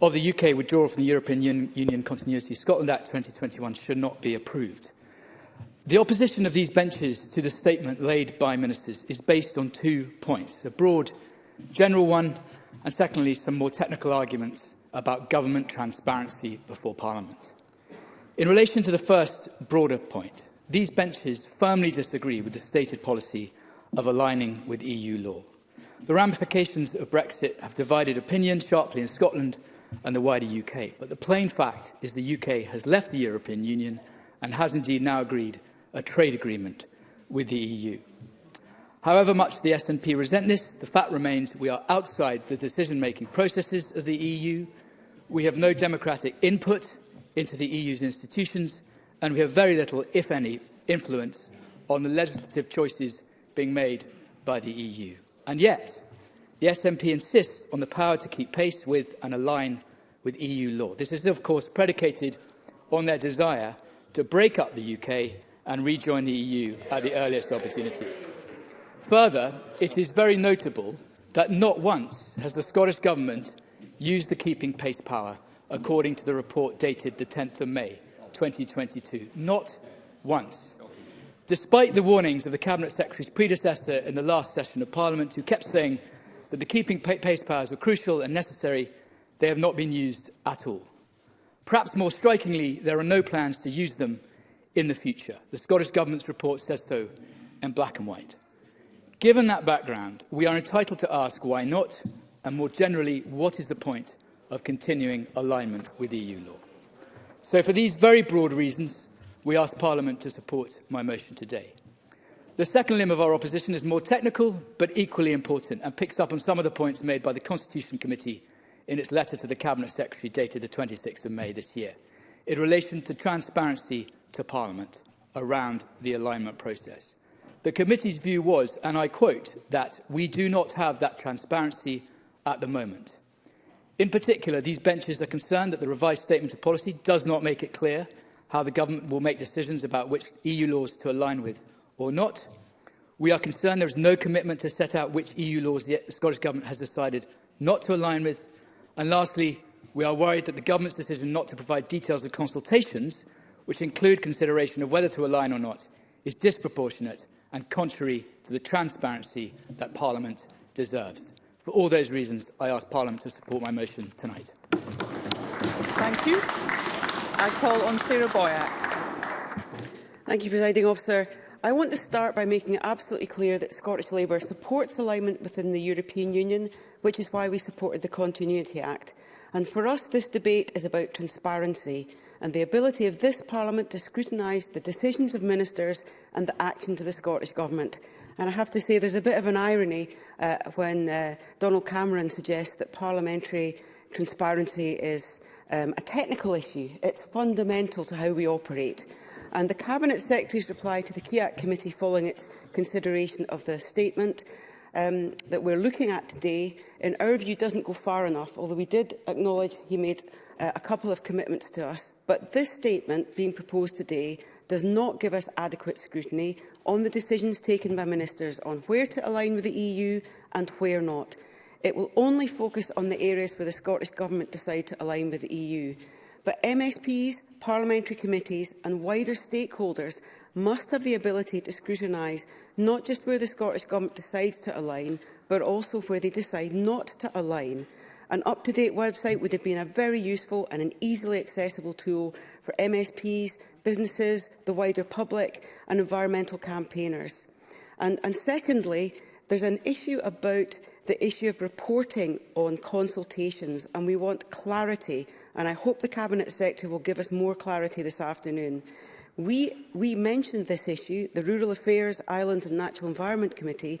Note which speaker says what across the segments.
Speaker 1: of the
Speaker 2: UK withdrawal from the European Un Union Continuity Scotland Act 2021 should not be approved. The opposition of these benches to the statement laid by ministers is based on two points, a broad general one and secondly some more technical arguments about government transparency before Parliament. In relation to the first broader point, these benches firmly disagree with the stated policy of aligning with EU law. The ramifications of Brexit have divided opinion sharply in Scotland and the wider UK. But the plain fact is the UK has left the European Union and has indeed now agreed a trade agreement with the EU. However much the SNP resent this, the fact remains we are outside the decision-making processes of the EU. We have no democratic input into the EU's institutions, and we have very little, if any, influence on the legislative choices being made by the EU. And yet, The SNP insists on the power to keep pace with and align with EU law. This is, of course, predicated on their desire to break up the UK and rejoin the EU at the earliest opportunity. Further, it is very notable that not once has the Scottish Government used the keeping pace power, according to the report dated the 10th of May 2022. Not once. Despite the warnings of the Cabinet Secretary's predecessor in the last session of Parliament, who kept saying that the keeping pace powers were crucial and necessary, they have not been used at all. Perhaps more strikingly, there are no plans to use them in the future. The Scottish Government's report says so in black and white. Given that background, we are entitled to ask why not, and more generally, what is the point of continuing alignment with EU law? So for these very broad reasons, we ask Parliament to support my motion today. The second limb of our opposition is more technical, but equally important, and picks up on some of the points made by the Constitution Committee in its letter to the Cabinet Secretary dated the 26th of May this year, in relation to transparency to Parliament around the alignment process. The committee's view was, and I quote, that we do not have that transparency at the moment. In particular, these benches are concerned that the revised statement of policy does not make it clear how the government will make decisions about which EU laws to align with or not. We are concerned there is no commitment to set out which EU laws the Scottish Government has decided not to align with. And lastly, we are worried that the Government's decision not to provide details of consultations, which include consideration of whether to align or not, is disproportionate and contrary to the transparency that Parliament deserves. For all those reasons, I ask Parliament to support my motion tonight.
Speaker 1: Thank you. I call on Sarah Boyack.
Speaker 3: Thank you, Presiding Officer. I want to start by making it absolutely clear that Scottish Labour supports alignment within the European Union, which is why we supported the Continuity Act. And for us, this debate is about transparency and the ability of this Parliament to scrutinise the decisions of ministers and the actions of the Scottish Government. And I have to say there's a bit of an irony uh, when uh, Donald Cameron suggests that parliamentary transparency is um, a technical issue. It's fundamental to how we operate and the Cabinet Secretary's reply to the KIAC committee following its consideration of the statement um, that we're looking at today, in our view, doesn't go far enough, although we did acknowledge he made uh, a couple of commitments to us. But this statement being proposed today does not give us adequate scrutiny on the decisions taken by ministers on where to align with the EU and where not. It will only focus on the areas where the Scottish Government decide to align with the EU but MSPs, parliamentary committees and wider stakeholders must have the ability to scrutinise not just where the Scottish Government decides to align, but also where they decide not to align. An up-to-date website would have been a very useful and an easily accessible tool for MSPs, businesses, the wider public and environmental campaigners. And, and secondly, There's an issue about the issue of reporting on consultations, and we want clarity, and I hope the Cabinet Secretary will give us more clarity this afternoon. We, we mentioned this issue, the Rural Affairs, Islands and Natural Environment Committee,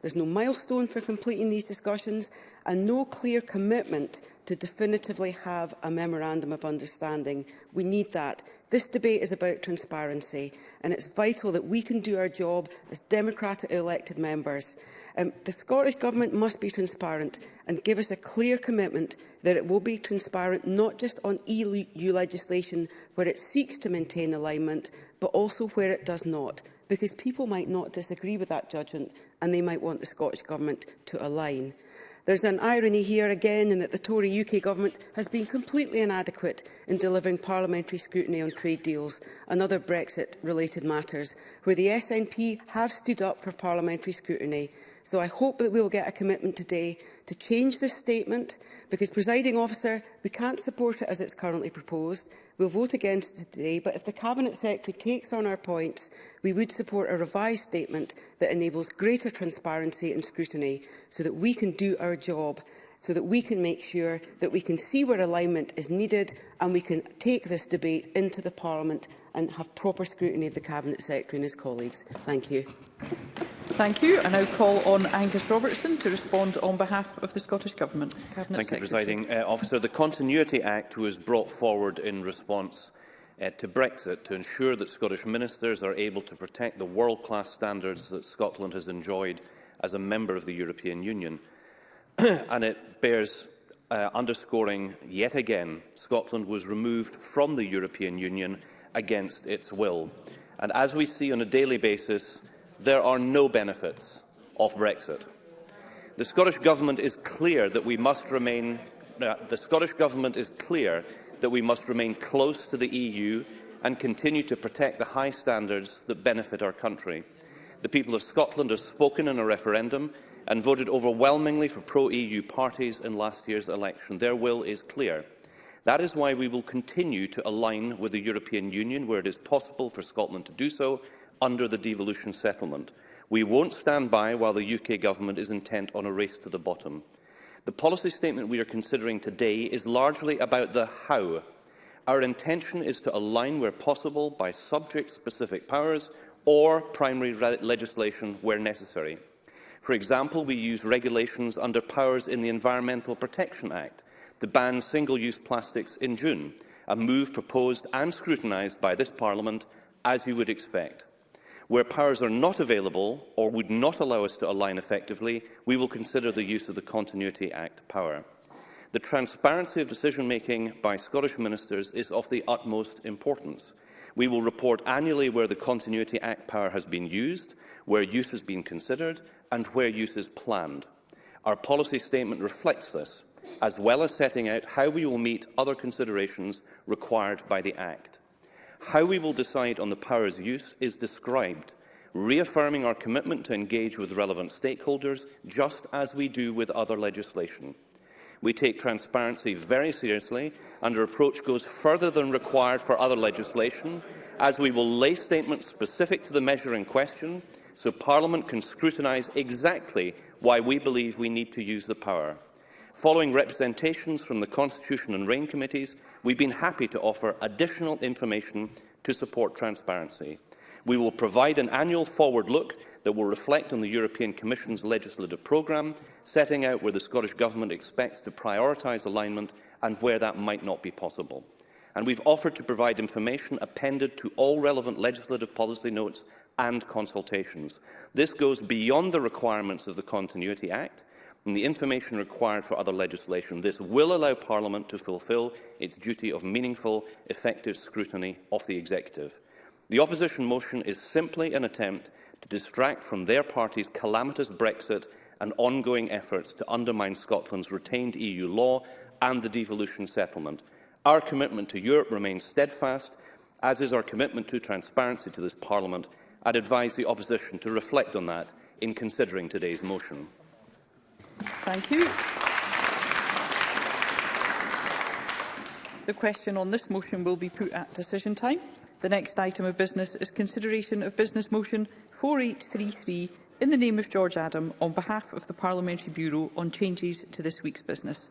Speaker 3: There's no milestone for completing these discussions and no clear commitment to definitively have a memorandum of understanding. We need that. This debate is about transparency, and it's vital that we can do our job as democratically elected members. Um, the Scottish Government must be transparent and give us a clear commitment that it will be transparent not just on EU legislation where it seeks to maintain alignment, but also where it does not, because people might not disagree with that judgment and they might want the Scottish Government to align. There's an irony here again in that the Tory UK government has been completely inadequate in delivering parliamentary scrutiny on trade deals and other Brexit-related matters, where the SNP have stood up for parliamentary scrutiny So I hope that we will get a commitment today to change this statement, because, presiding officer, we can't support it as it's currently proposed. We'll vote against it today, but if the Cabinet Secretary takes on our points, we would support a revised statement that enables greater transparency and scrutiny so that we can do our job so that we can make sure that we can see where alignment is needed and we can take this debate into the Parliament and have proper scrutiny of the Cabinet Secretary and his colleagues. Thank you.
Speaker 1: Thank you. I now call on Angus Robertson to respond on behalf of the Scottish Government. Cabinet
Speaker 4: Thank
Speaker 1: Secretary.
Speaker 4: you, Presiding uh, Officer. The Continuity Act was brought forward in response uh, to Brexit to ensure that Scottish ministers are able to protect the world-class standards that Scotland has enjoyed as a member of the European Union. and it bears uh, underscoring yet again Scotland was removed from the European Union against its will. And as we see on a daily basis, there are no benefits of Brexit. The Scottish Government is clear that we must remain uh, the Scottish Government is clear that we must remain close to the EU and continue to protect the high standards that benefit our country. The people of Scotland have spoken in a referendum and voted overwhelmingly for pro-EU parties in last year's election. Their will is clear. That is why we will continue to align with the European Union where it is possible for Scotland to do so under the devolution settlement. We won't stand by while the UK government is intent on a race to the bottom. The policy statement we are considering today is largely about the how. Our intention is to align where possible by subject-specific powers or primary legislation where necessary. For example, we use regulations under powers in the Environmental Protection Act to ban single-use plastics in June, a move proposed and scrutinised by this Parliament, as you would expect. Where powers are not available or would not allow us to align effectively, we will consider the use of the Continuity Act power. The transparency of decision-making by Scottish ministers is of the utmost importance. We will report annually where the Continuity Act power has been used, where use has been considered and where use is planned. Our policy statement reflects this, as well as setting out how we will meet other considerations required by the Act. How we will decide on the power's use is described, reaffirming our commitment to engage with relevant stakeholders, just as we do with other legislation. We take transparency very seriously, and our approach goes further than required for other legislation, as we will lay statements specific to the measure in question, so Parliament can scrutinise exactly why we believe we need to use the power. Following representations from the Constitution and Rain Committees, we've been happy to offer additional information to support transparency. We will provide an annual forward look that will reflect on the European Commission's legislative programme, setting out where the Scottish Government expects to prioritise alignment and where that might not be possible. And we've offered to provide information appended to all relevant legislative policy notes and consultations. This goes beyond the requirements of the Continuity Act and the information required for other legislation. This will allow Parliament to fulfil its duty of meaningful, effective scrutiny of the executive. The opposition motion is simply an attempt to distract from their party's calamitous Brexit and ongoing efforts to undermine Scotland's retained EU law and the devolution settlement. Our commitment to Europe remains steadfast, as is our commitment to transparency to this Parliament. I'd advise the opposition to reflect on that in considering today's motion.
Speaker 1: Thank you. The question on this motion will be put at decision time. The next item of business is consideration of Business Motion 4833 in the name of George Adam on behalf of the Parliamentary Bureau on changes to this week's business.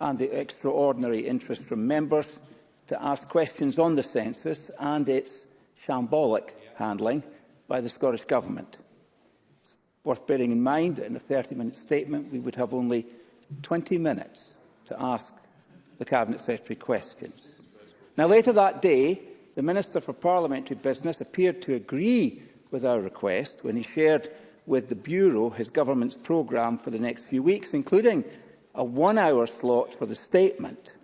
Speaker 2: and
Speaker 5: the extraordinary interest from members to ask questions on the census and its shambolic handling by the Scottish Government. It's worth bearing in mind that in a 30-minute statement we would have only 20 minutes to ask the Cabinet Secretary questions. Now, later that day, the Minister for Parliamentary Business appeared to agree with our request when he shared with the Bureau his government's programme for the next few weeks, including a one-hour slot for the statement.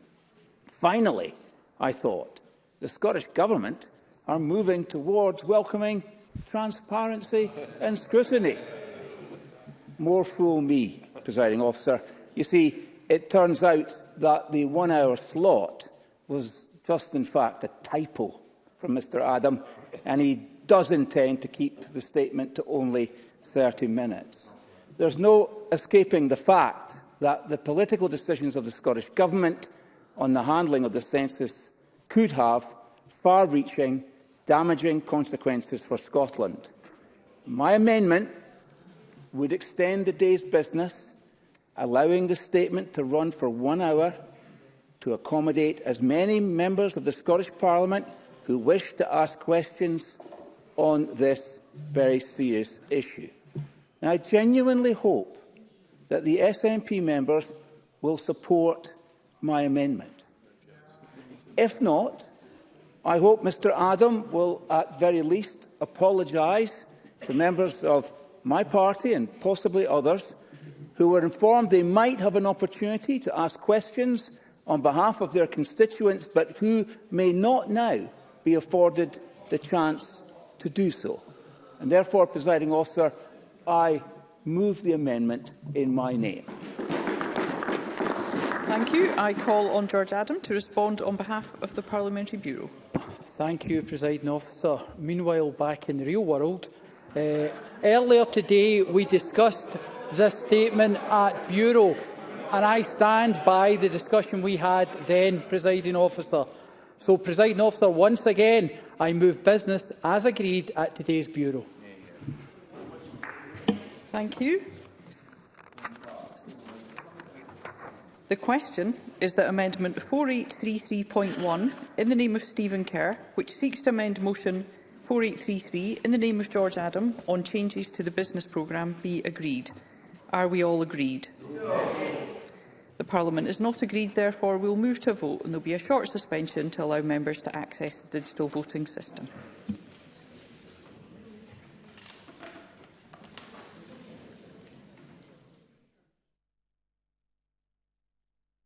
Speaker 5: Finally, I thought, the Scottish Government are moving towards welcoming transparency and scrutiny. More fool me, presiding officer. You see, it turns out that the one-hour slot was just, in fact, a typo from Mr Adam, and he does intend to keep the statement to only 30 minutes. There's no escaping the fact that the political decisions of the Scottish Government on the handling of the census could have far-reaching, damaging consequences for Scotland. My amendment would extend the day's business allowing the statement to run for one hour to accommodate as many members of the Scottish Parliament who wish to ask questions on this very serious issue. And I genuinely hope that the SNP members will support my amendment. If not, I hope Mr Adam will at very least apologise to members of my party and possibly others who were informed they might have an opportunity to ask questions on behalf of their constituents, but who may not now be afforded the chance to do so. And therefore, presiding officer, I move the amendment in my name.
Speaker 1: Thank you. I call on George Adam to respond on behalf of the Parliamentary Bureau.
Speaker 2: Thank you, Presiding Officer. Meanwhile, back in the real world, uh, earlier today we discussed the statement at Bureau, and I stand by the discussion we had then, presiding officer. So, presiding officer, once again, I move business as agreed at today's Bureau.
Speaker 1: Thank you. The question is that Amendment 4833.1, in the name of Stephen Kerr, which seeks to amend Motion 4833 in the name of George Adam on changes to the business programme, be agreed. Are we all agreed? Yes. The Parliament is not agreed, therefore we will move to a vote and there will be a short suspension to allow members to access the digital voting system.